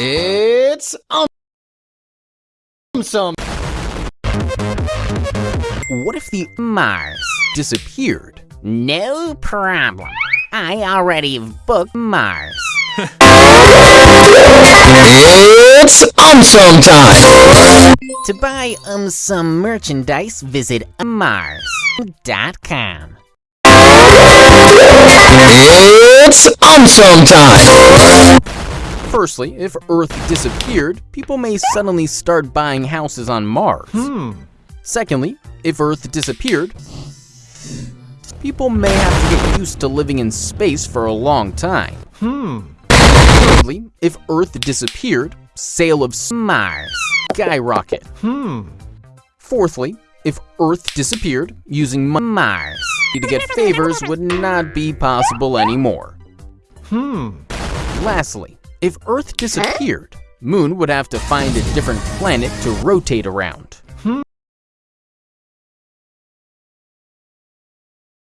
It's um some. What if the Mars. disappeared? No problem. I already booked Mars. It's um time. To buy um some merchandise, visit mars.com. It's um time. Firstly, if Earth disappeared, people may suddenly start buying houses on Mars. Hmm. Secondly, if Earth disappeared, people may have to get used to living in space for a long time. Hmm. Thirdly, if Earth disappeared, sale of Mars. skyrocket. Hmm. Fourthly, if Earth disappeared, using Mars. to get favors would not be possible anymore. Hmm. Lastly, if Earth disappeared, Moon would have to find a different planet to rotate around.